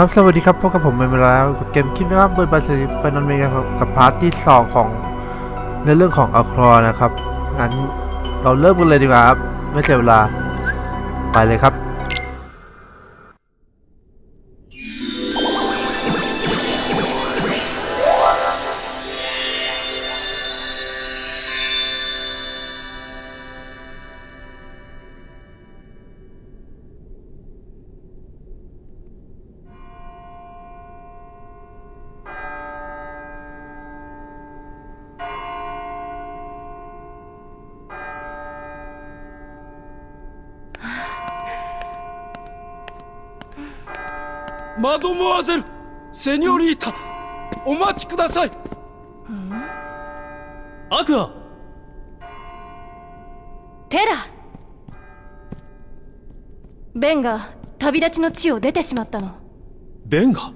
ครับ สวัสดีครับ พบกับผมเป็นเวลาแล้วกับเกมคิดนะครับ Birth by Sleep Final Mix ครับกับ part ที่สองของในเรื่องของอัลครอนะครับ งั้นเราเริ่มกันเลยดีกว่าครับ ไม่เสียเวลา ไปเลยครับ ドモアゼルセニョリータお待ちください。アクア。テラ。ベンが旅立ちの地を出てしまったの。ベンが？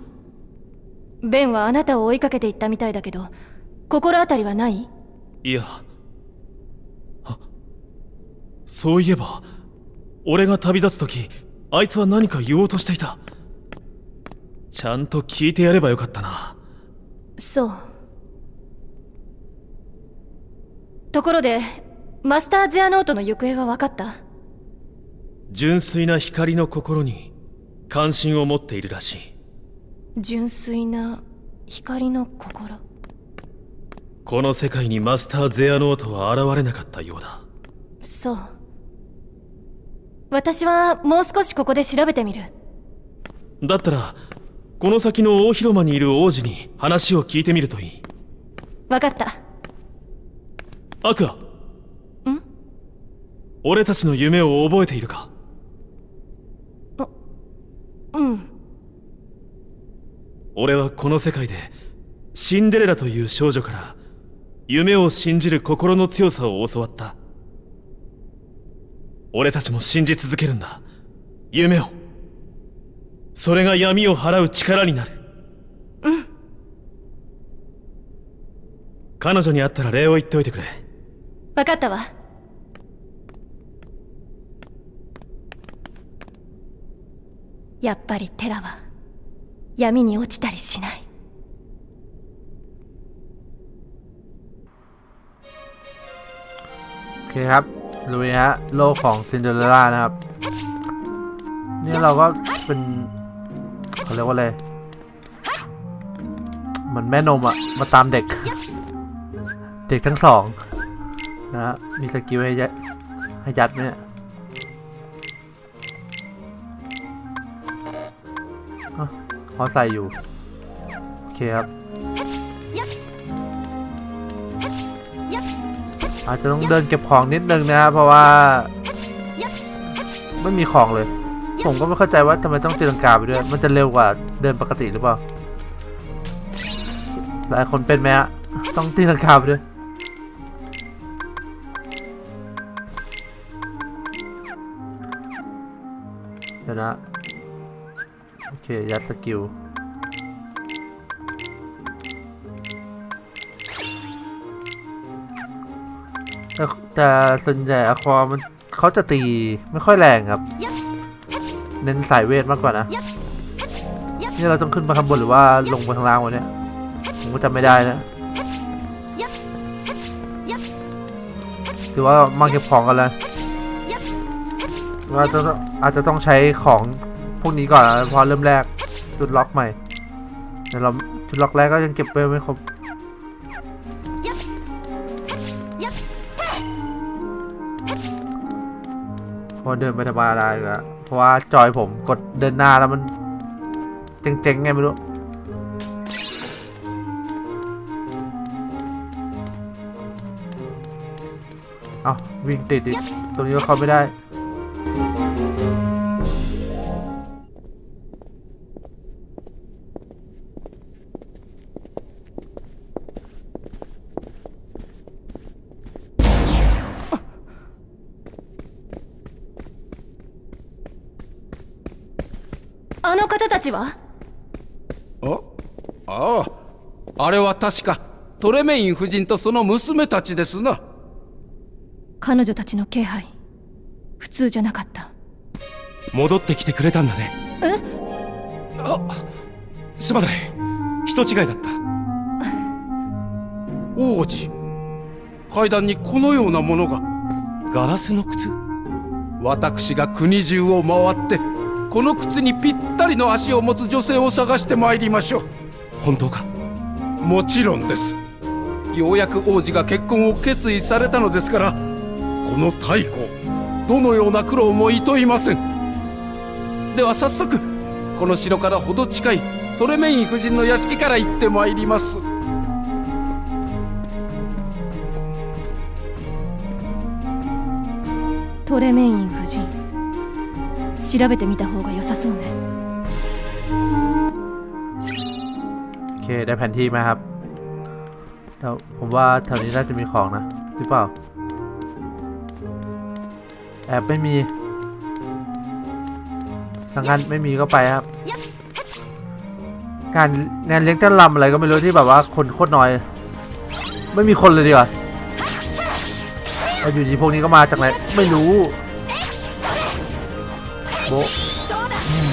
ベンはあなたを追いかけていったみたいだけど心当たりはない？いや。あそういえば俺が旅立つ時あいつは何か言おうとしていたちゃんと聞いてやればよかったな。そう。ところでマスター・ゼアノートの行方は分かった？純粋な光の心に関心を持っているらしい。純粋な光の心？この世界にマスター・ゼアノートは現れなかったようだ。そう。私はもう少しここで調べてみる。だったらこの先の大広間にいる王子に話を聞いてみるといい。分かった。アクア。ん？俺たちの夢を覚えているか？うん。俺はこの世界でシンデレラという少女から夢を信じる心の強さを教わった。俺たちも信じ続けるんだ。夢をそれが闇を払う力になるうん彼女に会ったら礼を言っておいてくれ分かったわやっぱりテラは闇に落ちたりしない โอเคครับลุยฮะโลกของซินเดอเรลล่านะครับนี่เราก็เป็น เขาเรียกว่าอะไรเหมือนแม่นมอะมาตามเด็ก เด็กทั้งสองนะฮะมี skill ให้ยัดให้ยัดเนี่ยอะเขาใส่อยู่ โอเคครับ อาจจะต้องเดินเก็บของนิดนึงนะครับเพราะว่า ไม่มีของเลย ผมก็ไม่เข้าใจว่าทำไมต้องตีลังกาไปด้วย มันจะเร็วกว่าเดินปกติหรือเปล่า หลายคนเป็นไหมฮะ ต้องตีลังกาไปด้วย เดี๋ยวนะ โอเค ยัดสกิลแต่ส่วนใหญ่อะความันเขาจะตีไม่ค่อยแรงครับ เน้นสายเวทมากกว่านะนี่เราต้องขึ้นไปข้างบนหรือว่าลงไปข้างล่างวะเนี่ยผมก็จำไม่ได้นะถือว่ามาเก็บของกันแล้วว่าจะอาจจะต้องใช้ของพวกนี้ก่อนนะเพอเริ่มแรกจุดล็อกใหม่แต่เราจุดล็อกแรกก็ยังเก็บไปไม่ครบพอเดินไปธรรมดาอีกแล้วเพ ราะว่าจอยผมกดเดินหน้าแล้วมัน เจ๊งๆไงไม่รู้เอาวิ่งติดอีกตรงนี้ก็เข้าไม่ได้ ちは？おああ。あれは確かトレメイン夫人とその娘たちですな。彼女たちの気配普通じゃなかった。戻ってきてくれたんだね。え？すまない。人違いだった。王子階段にこのようなものが。ガラスの靴？私が国中を回ってこの靴にぴったりの足を持つ女性を探してまいりましょう。本当か？もちろんです。ようやく王子が結婚を決意されたのですからこの太鼓どのような苦労もいといません。では早速この城からほど近いトレメイン夫人の屋敷から行ってまいります。トレメイン夫人調べてみた方が良さそうね โอเคได้แผนที่มาครับแล้วผมว่าแถวนี้น่าจะมีของนะ หรือเปล่า แอบไม่มีสังกันไม่มีก็ไปครับ การงานเลี้ยงเต้นรำอะไรก็ไม่รู้ที่แบบว่าคนโคตรน้อย ไม่มีคนเลยดีกว่าแล้วอยู่ดีพวกนี้ก็มาจากไหน ไม่รู้ โ บะอืม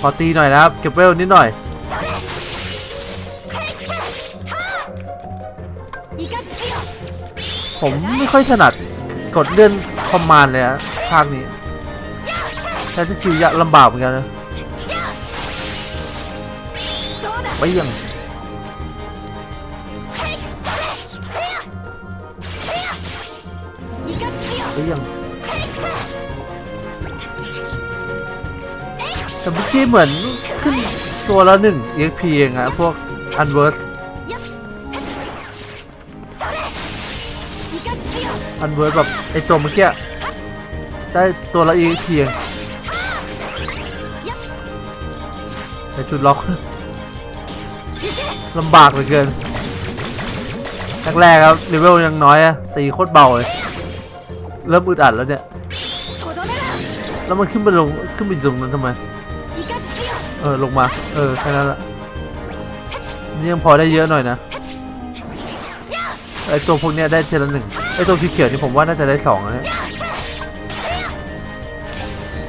ขอตีหน่อยนะครับ เก็บเวลนิดหน่อย ผมไม่ค่อยถนัดกดเลื่อนคอมมานด์เลยอะภาคนี้ใช้สกิลยากลำบากเหมือนกันนะไปยังไปยัง แต่เมื่อกี้เหมือนขึ้นตัวละหนึ่ง EXP เองอะพวก Unversed Unversed แบบไอตัวเมื่อกี้ได้ตัวละ EXP เองแต่จุดล็อกลำบากเหลือเกินแรกๆครับเลเวลยังน้อยอะตีโคตรเบาเลย เริ่มอึดอัดแล้วเนี่ย แล้วมันขึ้นไปลงขึ้นไปตรงนั้นทำไม เออลงมา เออแค่นั้นละนี่ยังพอได้เยอะหน่อยนะไอตัวพวกเนี้ยได้เทละหนึ่งไอตัวสีเขียวนี่ผมว่าน่าจะได้สองนะเนี่ย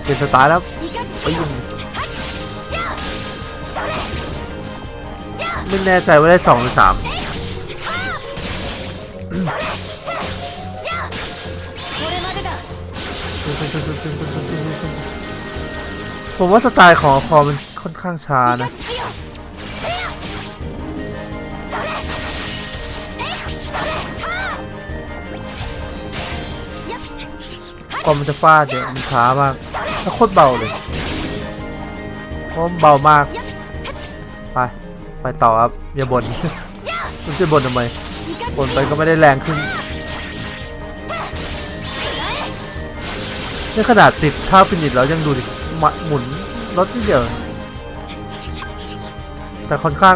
เป็นสไตล์แล้วไปยิงไม่แน่ใจว่าได้สองหรือสามผมว่าสไตล์ของคอมัน ค่อนข้างช้านะกว่ามันจะฟาดเนี่ยมันช้ามากแล้วโคตรเบาเลยเพราะเบามาก ไป ไปต่อครับ อย่าบน่นมันจะบ่นทำไมบ่นไปก็ไม่ได้แรงขึ้นในขนาดติดท่าฟินิชแล้วยังดูดิหมุนรถที่เดียว แต่ค่อนข้าง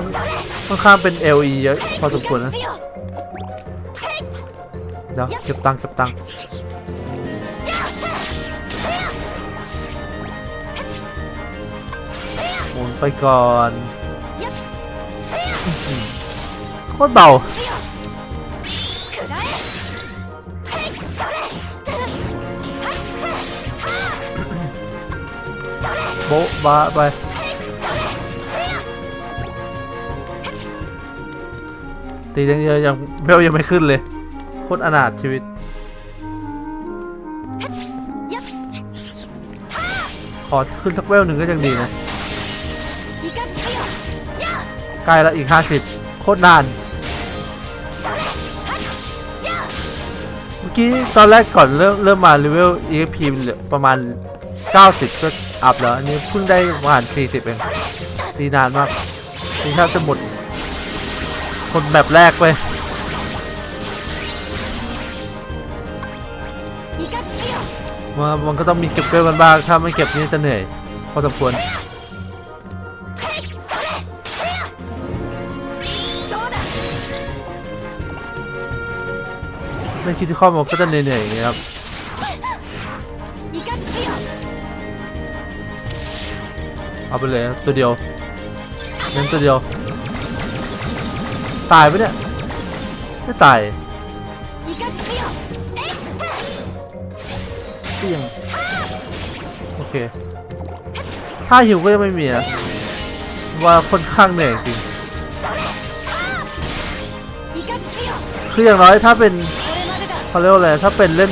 ค่อนข้างเป็น LE เยอะพอสมควรนะเดี๋ยวเก็บตังค์เก็บตังค์หมุนไปก่อนโคตรเบาโบ๊ะบ้าไป ตียังยังยังเบลยังไม่ขึ้นเลยโคตรอนาถชีวิต ขอขึ้นสักเวลหนึ่งก็ยังดีนะใกล้แล้วอีก 50 โคตรนาน เมื่อกี้ตอนแรกก่อนเริ่มเริ่มมาเลเวล EXP เหลือประมาณ 90 ก็อัพแล้ว อันนี้เพิ่งได้ประมาณ40 เองตีนานมากตีแทบจะหมด คนแบบแรกไปมามันก็ต้องมีเก็บเวลกันบ้างถ้าไม่เก็บนี่จะเหนื่อยพอสมควรไม่คิดที่ข้อมันก็จะเหนื่อยๆอย่างเงี้ยครับเอาไปเลยครับตัวเดียวเน้นตัวเดียว ตายปะเนี่ย ไม่ตายเตียงโอเค ถ้าหิวก็ยังไม่มีนะว่าค่อนข้างเหนื่อยจริงคืออย่างน้อยถ้าเป็นเขาเรียกว่าอะไรถ้าเป็นเล่น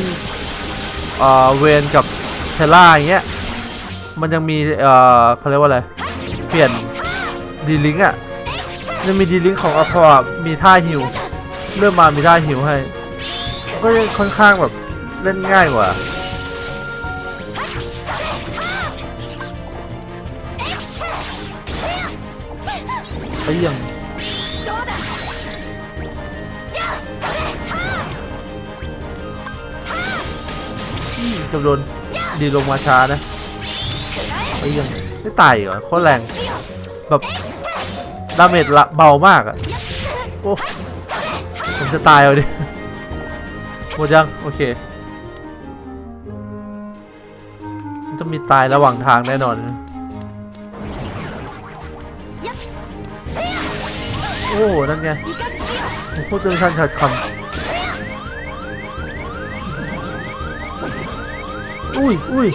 เอ่อเวนกับเทล่าอย่างเงี้ยมันยังมีเอ่อเขาเรียกว่าอะไรเปลี่ยนดีลิงอะ ยังมีดีลิงของอพอร์มีท่าฮิวเริ่มมามีท่าฮิวให้ ก็ยังค่อนข้างแบบเล่นง่ายกว่าไปยังจำโดนดีลงมาช้านะไปยังไม่ตายเหรอโคตรแรงแบบ ดาเมจเบามากอะผมจะตายเอาดิหมดยังโอเคจะมีตายระหว่างทางแน่นอนโอ้นั่นไงพูดจนชันชัดคำอุ้ยอุ้ย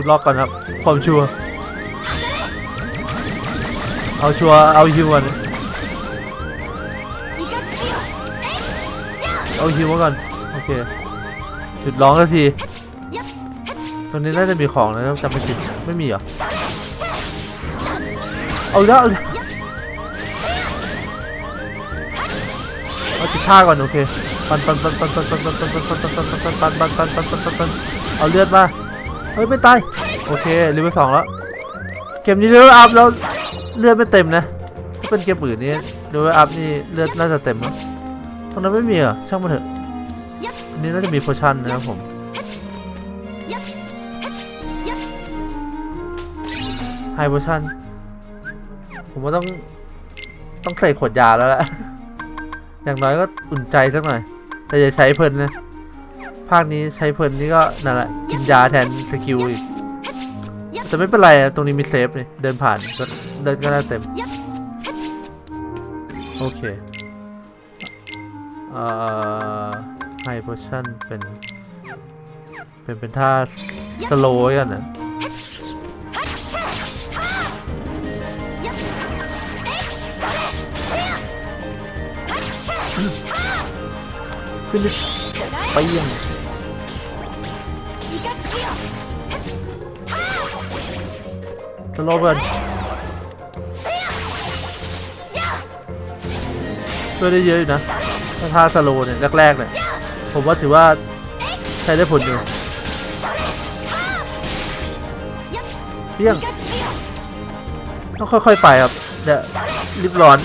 ุดล็อกก่อนครับความชัวเอาชัวเอาฮิวก่อนเอาฮิวก่อนโอเคหยุดร้องสักทีตรงนี้น่าจะมีของนะจำไม่ผิดไม่มีเหรอเอาแล้วเอาจิตท่าก่อนโอเคปันปันปันปันปันปันปันปันปันปันปันปันปันปันปันปันปันเอาเลือดมา เฮ้ยไม่ตายโอเคเลเวลสองแล้วเกมนี้ level up แล้วเลือดไม่เต็มนะถ้าเป็นเกมอื่นนี่ level up นี่เลือดน่าจะเต็มนะตรงนั้นไม่มีเหรอช่างมันเถอะอันนี้น่าจะมี potion นะครับผมHi-Potion ผมว่าต้องต้องใส่ขวดยาแล้วแหละอย่างน้อยก็อุ่นใจสักหน่อยแต่อย่าใช้เพลินนะ ภาคนี้ใช้เพลินนี่ก็นั่นแหละกินยาแทน skill อีกแต่ไม่เป็นไรอะตรงนี้มี save นี่เดินผ่านก็เดินก็ได้เต็ม โอเคเอ่อ Hi-Potion เป็น เป็น เป็นท่าสโลว์กันนะขึ้นดิไปยัง สโลเบิร์นช่วยได้เยอะอยู่นะถ้าท่าสโลเนี่ยแรกๆเนี่ยผมว่าถือว่าใช้ได้ผลอยู่เพี้ยงต้องค่อยๆไปครับเดี๋ยรีบร้อน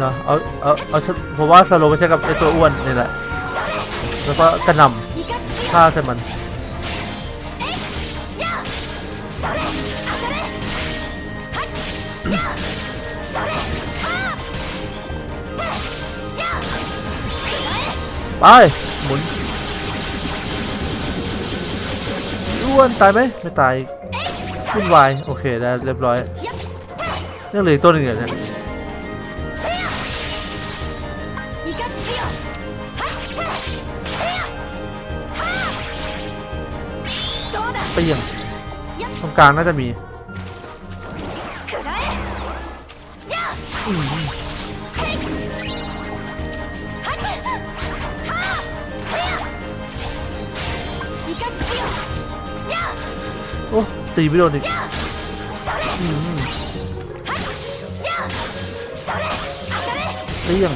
เนะเอาเอาเอาผมว่าสโลไม่ใช่กับไอตัวอ้วนนี่แหละ แล้วก็กระหน่ำฆ่าใส่มันไปหมุนอ้วนตายไหมไม่ตายวุ่นวายโอเคได้เรียบร้อยยังเหลืออีกตัวหนึ่งเหรเนี่ย งกลางน่าจะมีโอ้ตีไม่โดนอีกเตี้ยง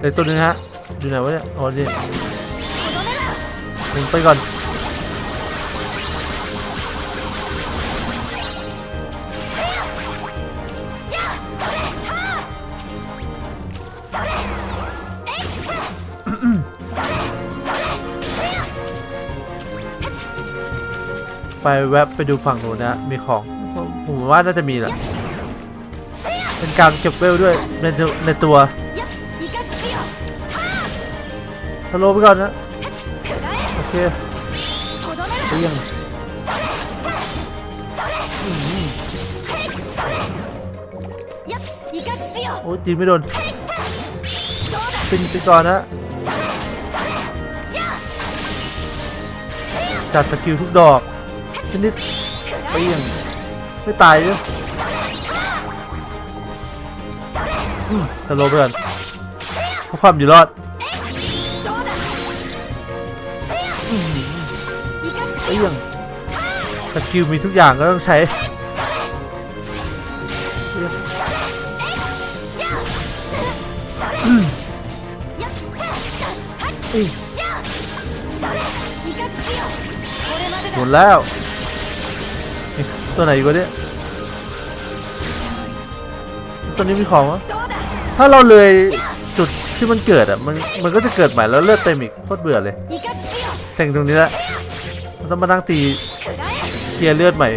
ไอตัวนึงฮะ อยู่ไหนวะเนี่ย อ๋อนี่ผงไปก่อน ไปแวะไปดูฝั่งนู้นนะ มีของ ผมว่าน่าจะมีแหละ เป็นการเก็บเวลด้วยในในตัวทะโลไปก่อนนะ โอเคยังโอ้จีไม่โดนปินไปก่อนนะจัดสกิลทุกดอก ชนิดเปรี้ยงไม่ตายด้วยสโลเพื่อนเพราความอยู่รอดเอี้ยงสกิลมีทุกอย่างก็ต้องใช้หมดแล้ว ตัวไหนก็เนี่ยตัวนี้มีของวะถ้าเราเลยจุดที่มันเกิดอะมันมันก็จะเกิดใหม่แล้วเลือดเต็มอีกโคตรเบื่อเลยเต่งตรงนี้ละต้องมานั่งตีเคลียร์เลือดใหม่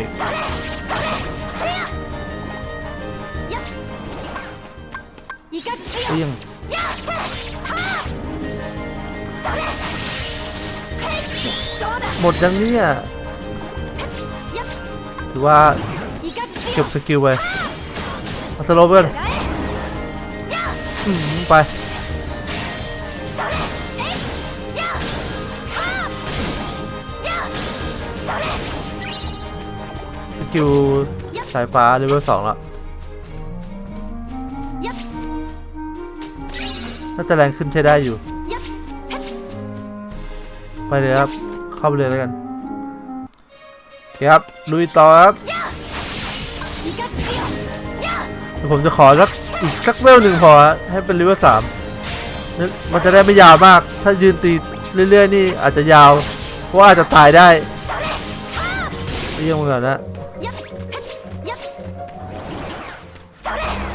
หมดยังเนี่ย ถือว่าเก็บสกิลไปมาสโลเบิร์นไปสกิลสายฟ้าเลเวลสองละน่าจะแรงขึ้นใช้ได้อยู่ ไปเลยครับ เข้าไปเลยแล้วกัน ครับลุยต่อครับผมจะขอสักอีกสักเวลหนึ่งพอให้เป็นเลเวลสามมันจะได้ไม่ยาวมาก ถ้ายืนตีเรื่อยๆนี่อาจจะยาว เพราะอาจจะตายได้เยี่ยมก่อนนะ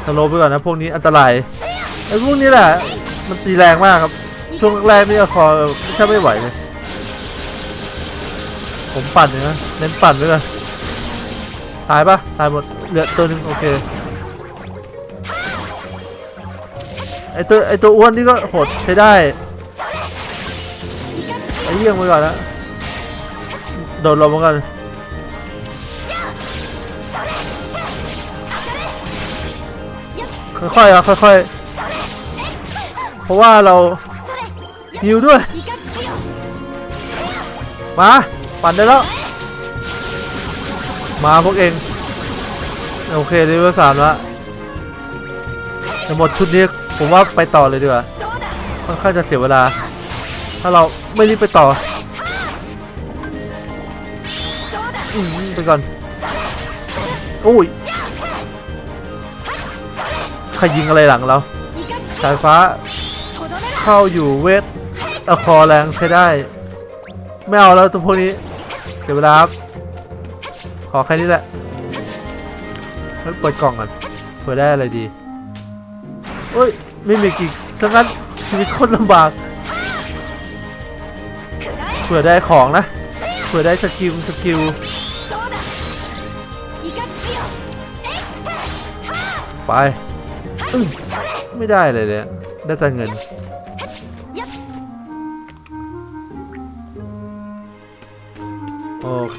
ทะโลไปก่อนนะพวกนี้อันตรายไอ้พวกนี้แหละมันตีแรงมากครับ ช่วงแรกนี่คอแค่ไม่ไหวเลย ผมปั่นเลยนะเน้นปั่นไปเลยตายปะตายหมดเหลือตัวนึงโอเคไอตัวไอตัวอ้วนนี่ก็โหดใช้ได้ไอเยี่ยงไปก่อนนะโดนลมมากันค่อยๆอะค่อยๆเพราะว่าเราฮิวด้วยมา ปั่นได้แล้ว มาพวกเอง โอเคเลเวลสามละจะหมดชุดนี้ผมว่าไปต่อเลยดีกว่าค่อนข้างจะเสียเวลา ถ้าเราไม่รีบไปต่อไปก่อนอุ้ยใครยิงอะไรหลังเรา สายฟ้า เข้าอยู่เวทอะคอแรงใช้ได้ ไม่เอาแล้วตัวพวกนี้ เดี๋ยวเวลาขอแค่นี้แหละแล้เปิดกล่องก่อนเผื่อได้อะไรดีเอ้ย ไม่มีกิกทั้งนั้นชีวิตโคตรลำบากเผื่อได้ของนะเผื่อได้ skill skill ไปไม่ได้เลยเนี่ยได้แต่เงิน โอเค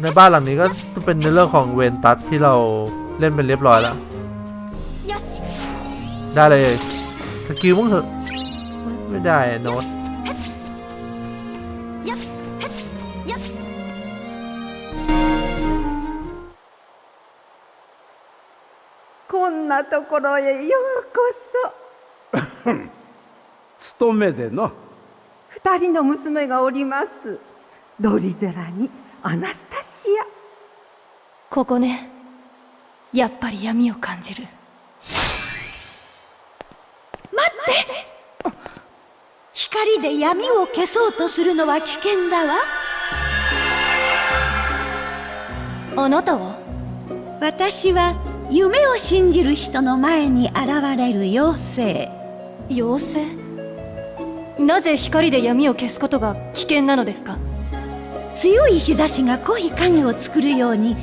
ในบ้านหลังนี้ก็เป็นในเรื่องของเวนตัสที่เราเล่นเป็นเรียบร้อยแล้ว ได้เลยสกิลมั้งเถอะ ไม่ได้โน้ตなところへようこそ勤めでの二人の娘がおります。ドリゼラにアナスタシア。ここね。やっぱり闇を感じる。待って。光で闇を消そうとするのは危険だわ。あなたは？私は夢を信じる人の前に現れる妖精。妖精？なぜ光で闇を消すことが危険なのですか？強い日差しが濃い影を作るように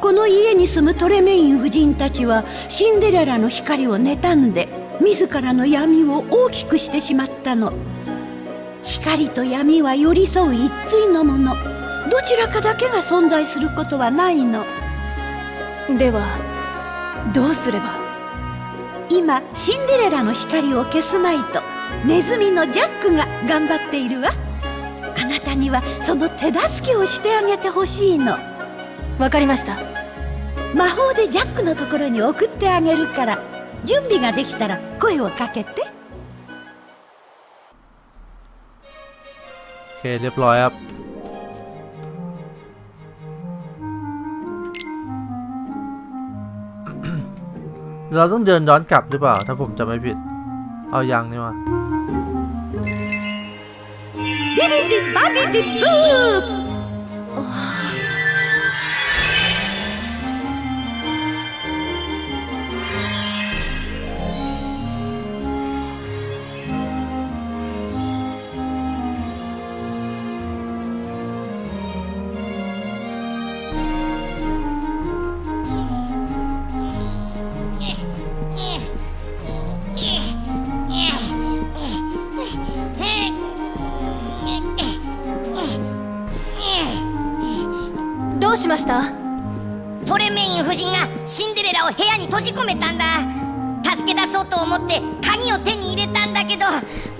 この家に住むトレメイン夫人たちはシンデレラの光を妬んで自らの闇を大きくしてしまったの。光と闇は寄り添う一対のもの。どちらかだけが存在することはないの。ではどうすれば？今シンデレラの光を消すまいとネズミのジャックが頑張っているわあなたにはその手助けをしてあげてほしいのわかりました魔法でジャックのところに送ってあげるから準備ができたら声をかけて โอเคเรียบร้อยครับ เราต้องเดินย้อนกลับหรือเปล่า ถ้าผมจำไม่ผิด เอายางนี่มาบิบิบิบาบิบิบ ました。トレメイン夫人がシンデレラを部屋に閉じ込めたんだ。助け出そうと思って鍵を手に入れたんだけど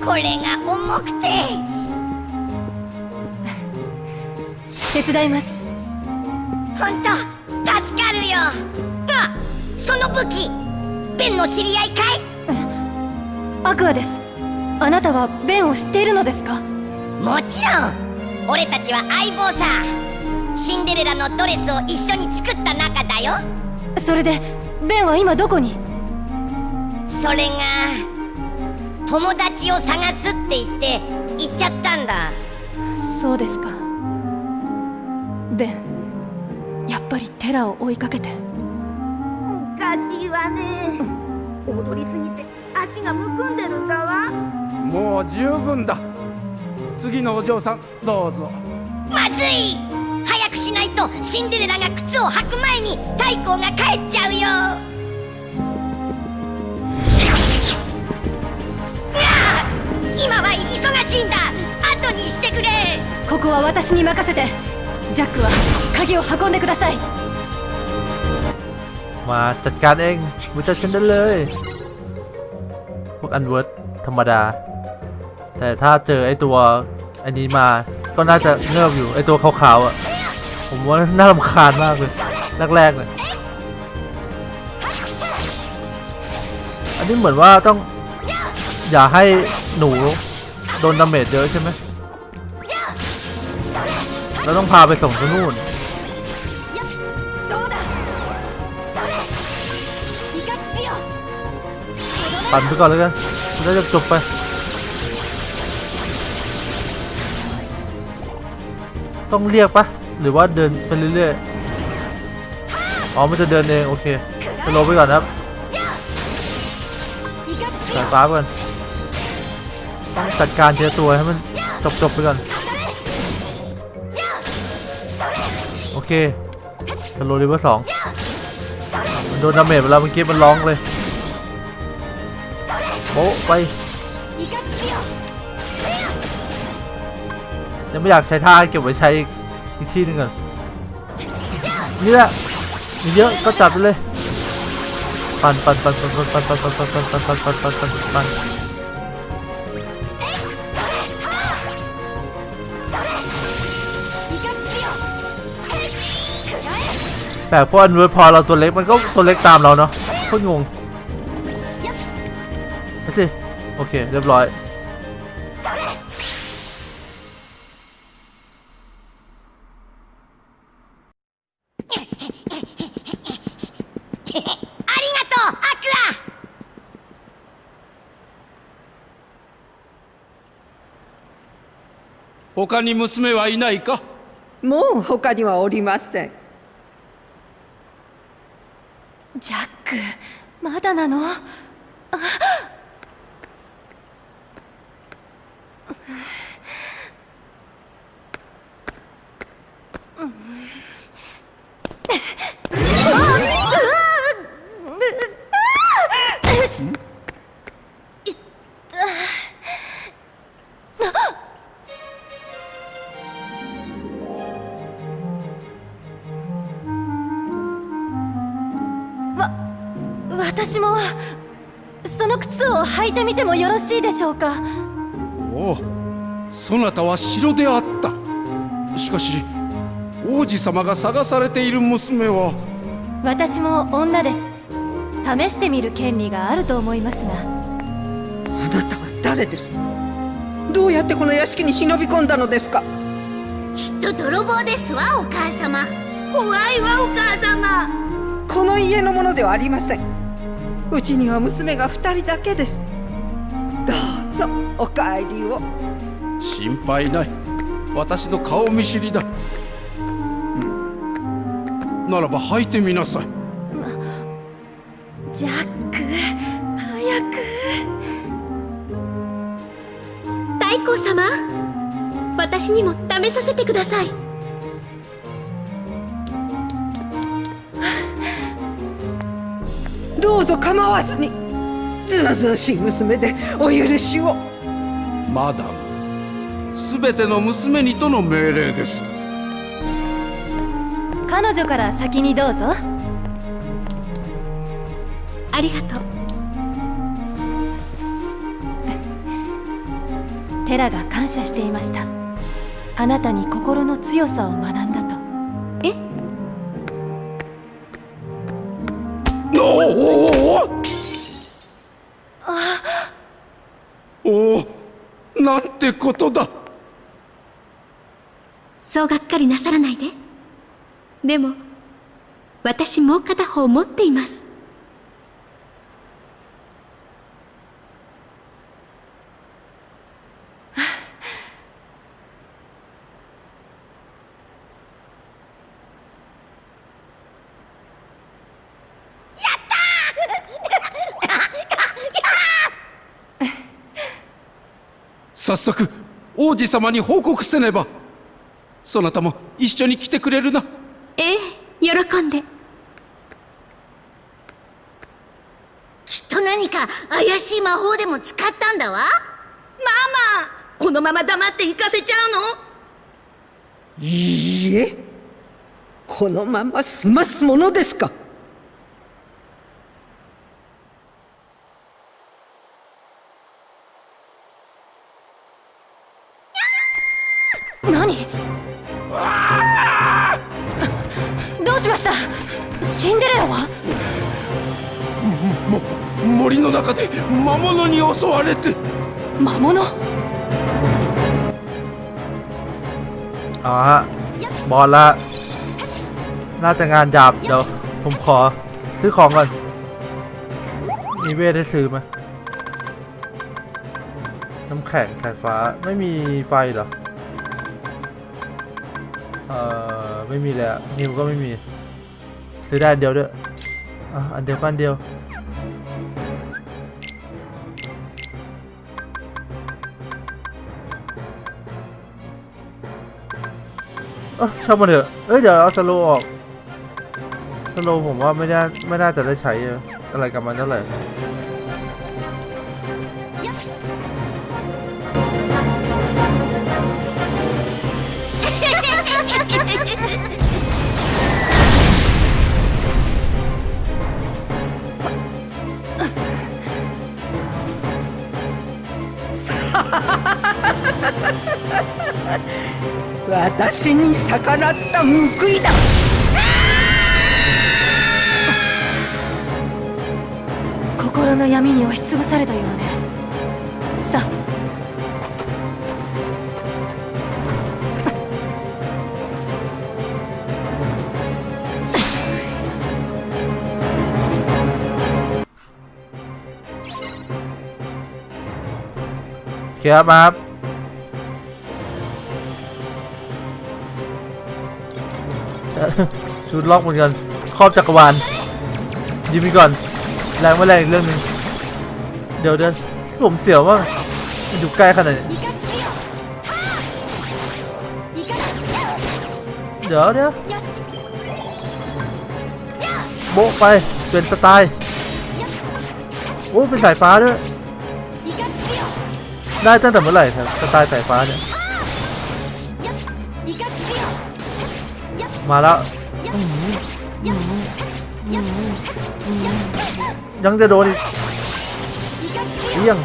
これが重くて。手伝います。本当助かるよ。あその武器ベンの知り合いかい？アクアです。あなたはベンを知っているのですか？もちろん。俺たちは相棒さシンデレラのドレスを一緒に作った仲だよ。それでベンは今どこに？それが友達を探すって言って行っちゃったんだ。そうですか。ベンやっぱりテラを追いかけて。おかしいわね。踊りすぎて足がむくんでるんだわ。もう十分だ。次のお嬢さんどうぞ。まずいないとシンデレラが靴を履く前に太閤が帰っちゃうようわあ今は忙しいんだ後にしてくれここは私に任せてジャックは鍵を運んでください มาจัดการเองมาจัดฉันได้เลย พวกอันเวิร์ดธรรมดา แต่ถ้าเจอไอตัวอันนี้มา ก็น่าจะเงิบอยู่ ไอตัวขาวๆอ่ะ ผมว่าน่ารำคาญมากเลยแรกๆเลยอันนี้เหมือนว่าต้อง อย่าให้หนูโดน damage เยอะใช่ไหมเราต้องพาไปส่งที่นู่นปั่นไปก่อนแล้วกันแล้วจะจบไปต้องเรียกปะ หรือว่าเดินไปเรื่อยๆ อ๋อ มันจะเดินเอง โอเคจะลบไปก่อนครับสายฟ้าก่อนต้องจัดการเจอตัวให้มันจบๆไปก่อน โอเคสโลลิเวอร์สองมันโดนดาเมจไปแล้วเมื่อกี้มันร้องเลยโอ้ไปยังไม่อยากใช้ท่าเก็บไว้ใช้อีก อีกที่นึงก่อนนี่แหละมีเยอะก็จัดไปเลยปั่นปั่นปั่นปั่นปั่นปั่นปั่นปั่นปั่นปั่นปั่นปั่นปั่นปั่นปั่นแปลกเพราะอันเวอร์พอเราตัวเล็กมันก็ตัวเล็กตามเราเนาะโคตรงงไปสิโอเคเรียบร้อย 他に娘はいないか？もう他にはおりません。ジャックまだなの？私を履いてみてもよろしいでしょうか？おおそなたは城であった。しかし王子様が探されている娘は。私も女です。試してみる権利があると思いますが。あなたは誰です？どうやってこの屋敷に忍び込んだのですか？きっと泥棒ですわお母様。怖いわお母様。この家のものではありません。うちには娘が二人だけですどうぞお帰りを。心配ない。私の顔見知りだ、うん。ならば履いてみなさい。ジャック早く。太閤様私にも試させてください。どうぞ構わずにずうずうしい娘でお許しを。マダムすべての娘にとの命令です。彼女から先にどうぞ。ありがとう。テラが感謝していました。あなたに心の強さを学んだと。え？おおおおってことだ。そうがっかりなさらないで。でも私もう片方持っています。早速王子様に報告せねば。そなたも一緒に来てくれるな。ええ喜んで。きっと何か怪しい魔法でも使ったんだわ。ママこのまま黙って行かせちゃうの？いいえ。このまま済ますものですか？何どうしましたシンデレラはも森の中で魔物に襲われて魔物 เอาฮะบอลละน่าจะงานหยาบเดี๋ยวผมขอซื้อของก่อน มีเวทให้ซื้อไหมน้ำแข็งสายฟ้าไม่มีไฟเหรอ ไม่มีเลยนิวก็ไม่มีซื้อได้เดียวด้วยอะอันเดียวกันเดียวเออช่างมันเถอะเอ้ยเดี๋ยวเอาสโลออกสโลผมว่าไม่น่าไม่น่าจะได้ใช้อะไรกับมันเท่าไหร่ 私に逆らった報いだ心の闇に押しつぶされたようねさあโอเคครับ ชุดล็อกเหมือนกันครอบจักรวาลยิงไปก่อน แรงไม่แรงอีกเรื่องนึงเดี๋ยวเดินผมเสียวว่าอยู่ใกล้ขนาดนี้เดี๋ยวเดี๋ยวโบกไปเป็นสไตล์โอ้เป็นสายฟ้าด้วยได้ตั้งแต่เมื่อไหร่ครับสไตล์สายฟ้าเนี่ยมาแล้ว ยังจะโดนอีกเอี้ยง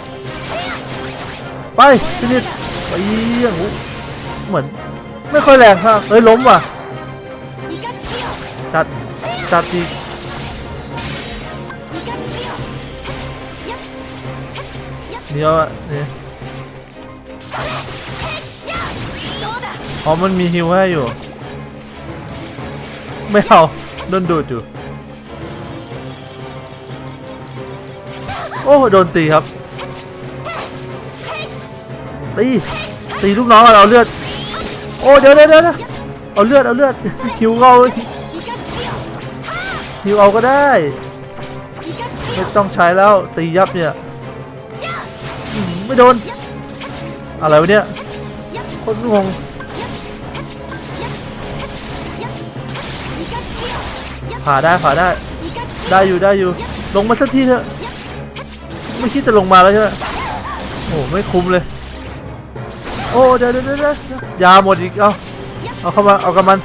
ไปฟินิชไปเอี้ยงอู้เหมือน ไม่ค่อยแรงครับเฮ้ยล้มว่ะ จัด จัดอีกเดี๋ยวอะนี่อ๋อมันมีฮิวให้อยู่ ไม่เอาโดนดูดอยู่ โอ้โดนตีครับตีตีลูกน้องเอาเลือดโอ้เดี๋ยวเดี๋ยวเดี๋ยวเอาเลือดเอาเลือดฮิวเอาฮิวเอาก็ได้ไม่ต้องใช้แล้วตียับเนี่ยไม่โดนอะไรวะเนี่ยคนงงผ่าได้ผ่าได้ได้อยู่ได้อยู่ลงมาสักทีเถอะ ไม่คิดจะลงมาแล้วใช่ไหมโอ้ไม่คุ้มเลย โอ้เดี๋ยวเดี๋ยวเดี๋ยวยาหมดอีกเอาเอาเข้ามาเอากับมัน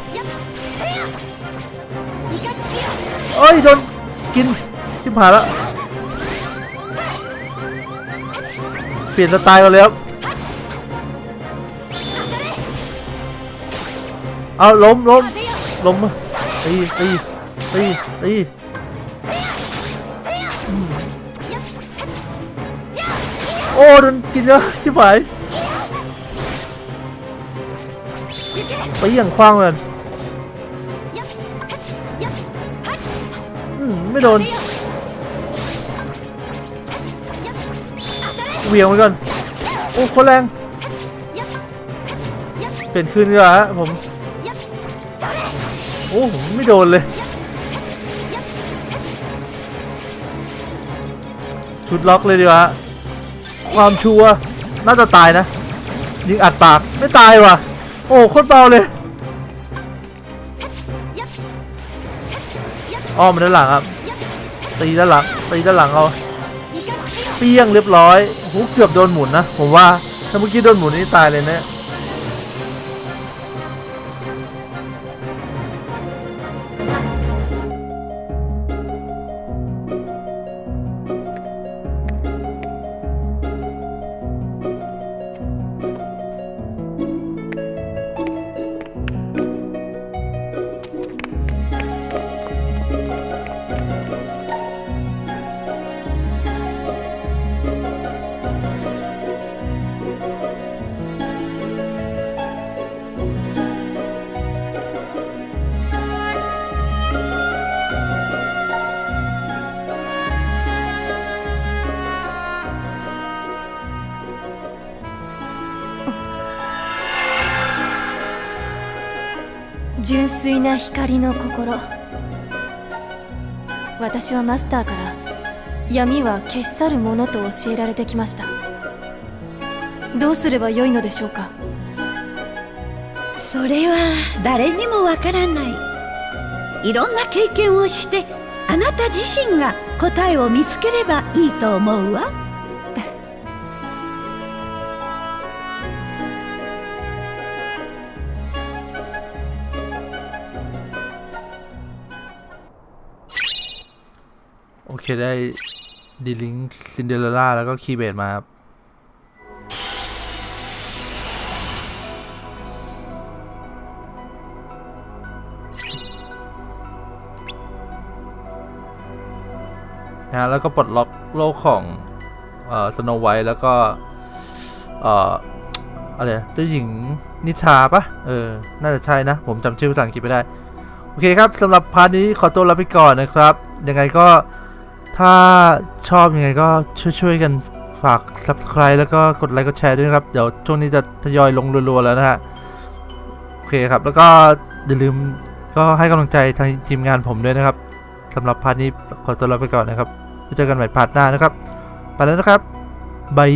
เอ้ยโดนกินชิบหายแล้วเปลี่ยนสไตล์กันเลยครับเอาล้มล้มล้มมาตีตีตีตี โอ้โดนกินเยอะชิบหายไปอย่างคว้างเลยอืมไม่โดนเหวียงไว้ก่อนโอ้โคนแรงเปลี่ยนคืนดีกว่าฮะผมโอ้ผมไม่โดนเลยชุดล็อกเลยดีกว่าฮะ ความชัวน่าจะตายนะ ยิงอัดปากไม่ตายว่ะ โอ้โคตรเบาเลยอ้อมด้านหลังครับ ตีด้านหลัง ตีด้านหลังเอาเปี้ยงเรียบร้อยหูเกือบโดนหมุนนะ ผมว่า ถ้าเมื่อกี้โดนหมุนนี่ตายเลยเนะ 純粋な光の心。私はマスターから闇は消し去るものと教えられてきました。どうすればよいのでしょうか？それは誰にもわからない。いろんな経験をしてあなた自身が答えを見つければいいと思うわ。 เคได้ D-Link ซินเดอเรลล่าแล้วก็ Keyblade มาครับนะฮะแล้วก็ปลดล็อกโลกของเอ่อ Snow White แล้วก็ เอ่ออะไรเจ้าหญิงนิทราปะเออ น่าจะใช่นะ ผมจำชื่อภาษาอังกฤษไม่ได้ โอเคครับสำหรับ part นี้ขอตัวลาไปก่อนนะครับ ยังไงก็ ถ้าชอบยังไงก็ช่วยๆกันฝาก subscribe แล้วก็กดไลค์กดแชร์ด้วยนะครับ เดี๋ยวช่วงนี้จะทยอยลงรัวๆแล้วนะฮะ โอเคครับ แล้วก็อย่าลืมก็ให้กำลังใจทางทีมงานผมด้วยนะครับสำหรับ part นี้ขอตัวลาไปก่อนนะครับไว้เจอกันใหม่ part หน้านะครับ ไปแล้วนะครับ bye